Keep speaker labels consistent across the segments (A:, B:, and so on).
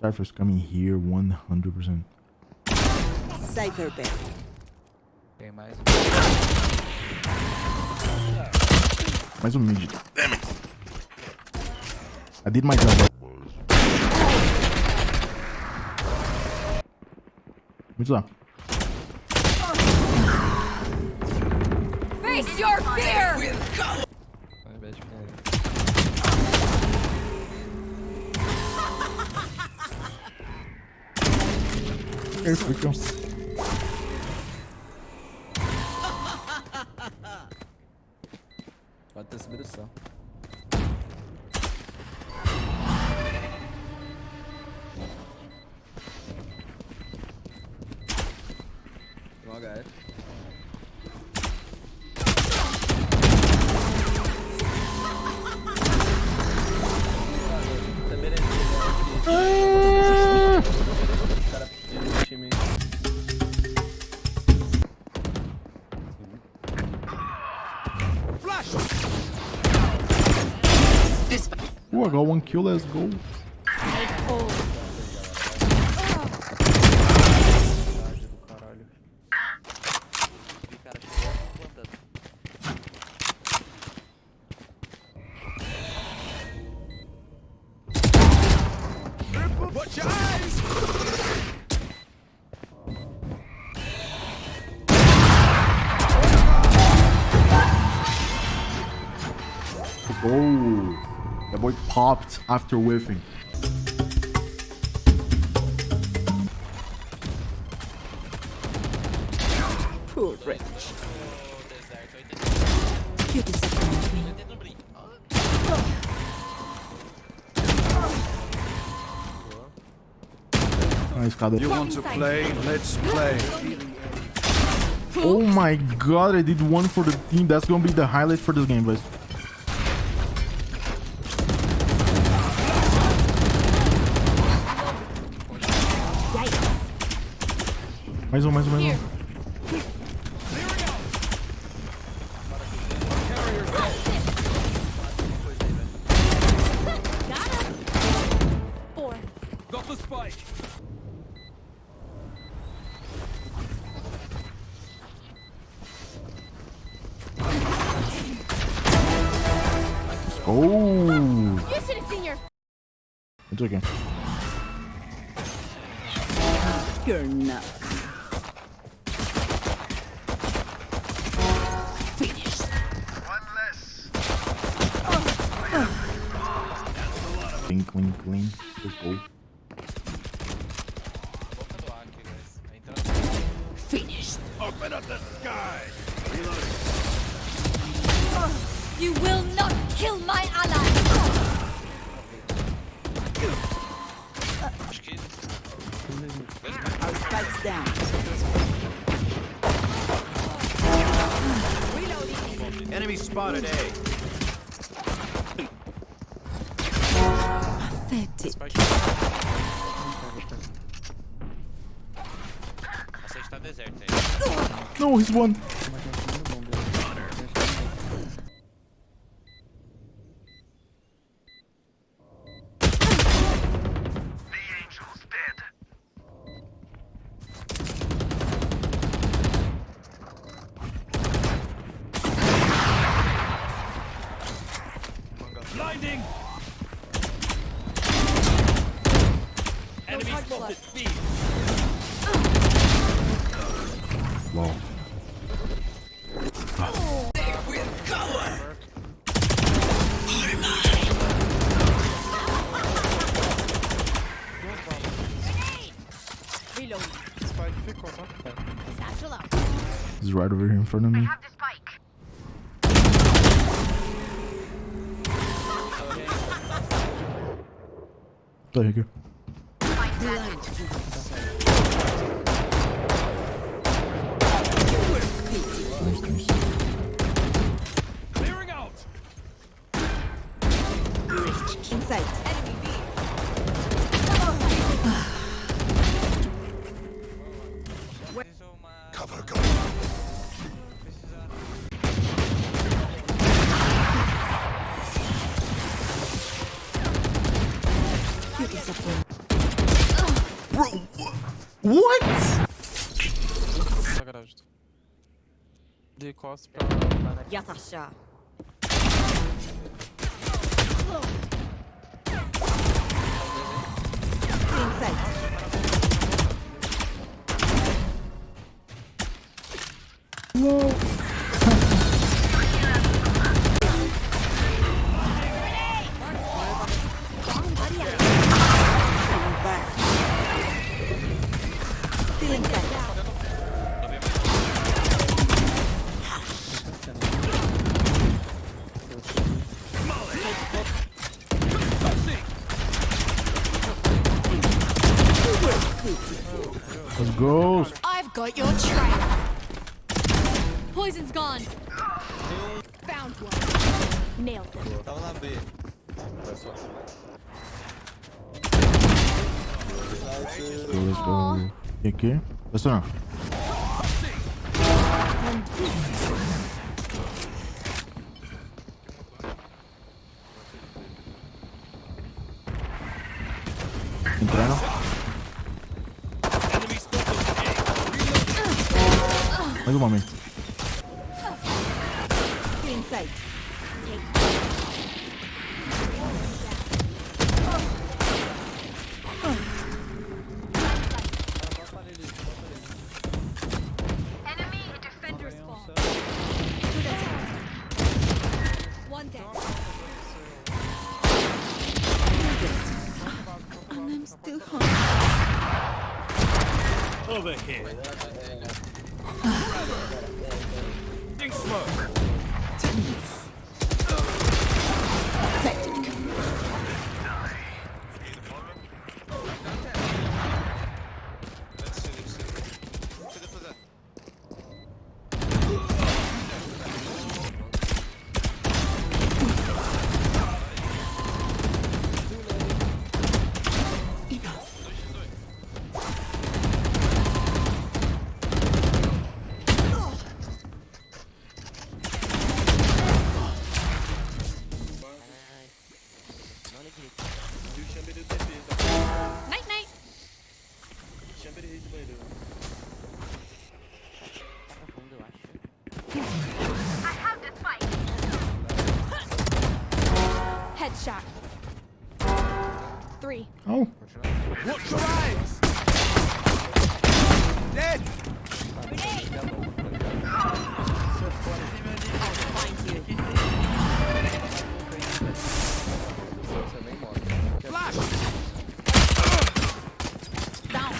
A: Cypher's coming here 100%.
B: Cypher bet.
C: Tem mais.
A: Mais um mid. Damn it. I did my job. Mid's lá.
D: Face your fear!
A: Confusions.
E: Pode ter subido o sol. Droga, é.
A: Ooh, I got one kill, let's go. That boy popped after whiffing.
B: Poor Rich. You disappoint me.
A: Nice, escada.
F: You want to play? Let's play.
A: Oh my god, I did one for the team. That's gonna be the highlight for this game, guys. Mais um, mais um, mais um.
D: Four.
F: Got the spike.
A: Oh,
D: You should have seen your
A: it's okay.
B: You're not.
A: Clean, clean, clean. Let's go.
C: Boca do A aqui, guys. Tá entrando.
B: Finished.
F: Open up the sky.
D: You will not kill my ally!
B: Our spikes down.
F: Enemy spotted A.
B: Pathetic.
C: Spike. A sede tá deserta aí.
A: No, he's one. He's right over here in front of me.
D: Have the spike.
A: What?
C: Na. De costas pra, pra
D: got your trail. Poison's gone. Found one. Nailed them.
C: Tava na B.
A: Go, let's go. E aqui? Essa não. Entrando.
F: Enemy spotted A.
A: Mais um momento.
B: Clean sight.
D: Enemy defender spawn. One dead.
B: And I'm still.
F: Over here.
D: Headshot. Three.
A: Oh.
F: Watch your eyes. Dead.
B: Find you.
C: Você nem morre.
F: Flash.
B: Down.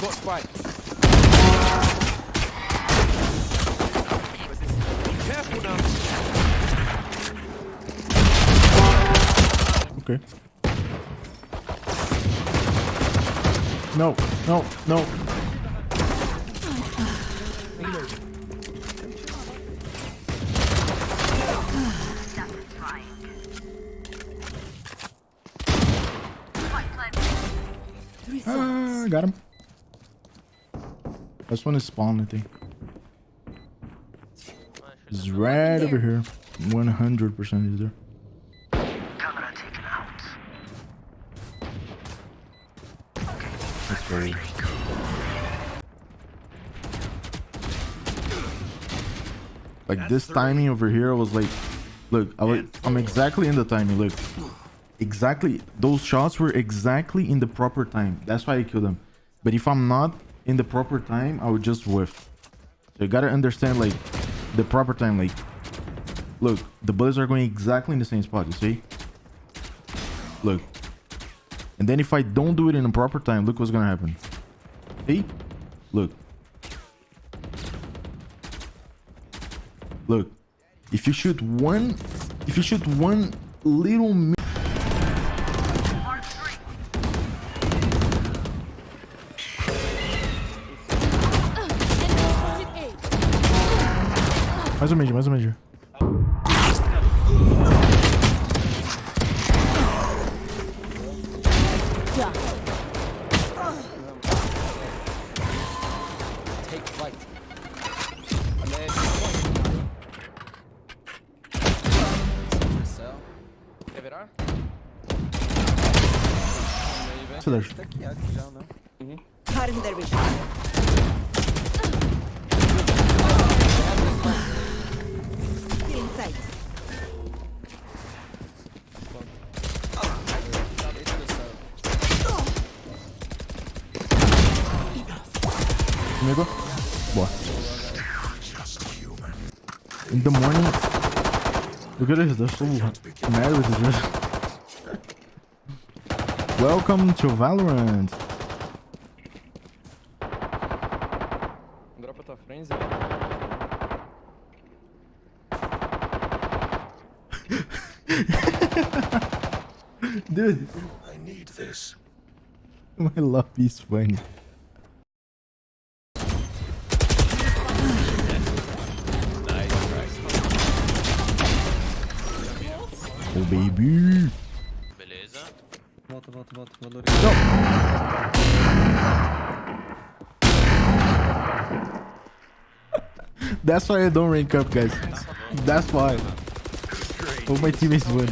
F: Got spike. Careful now.
A: Okay. No, no, no. Ah, got him. This one is spawn, I think. He's right over here. 100% is there. Let's go. Like this timing over here, I was like, look, I was, I'm exactly in the timing. Look, exactly. Those shots were exactly in the proper time. That's why I killed them. But if I'm not in the proper time, I would just whiff. So you gotta understand like the proper time. Like, look, the bullets are going exactly in the same spot. You see? Look. And then if I don't do it in the proper time, look what's gonna happen. See? Look. Look. If you shoot one, if you shoot one little mi-
D: Enemy spotted A.
A: mais um major, mais um major.
E: Tá aqui, acho já,
B: né? Uhum.
A: Comigo? Boa. In the morning... Look at this, that's so... Mad with this. Welcome to Valorant.
C: Dropa tua frente, Zé.
A: Dude. I need this. My love is funny. Oh baby.
G: Beleza.
C: Volta, volta, volta. Valor.
A: That's why I don't rank up, guys. That's why. All my teammates win.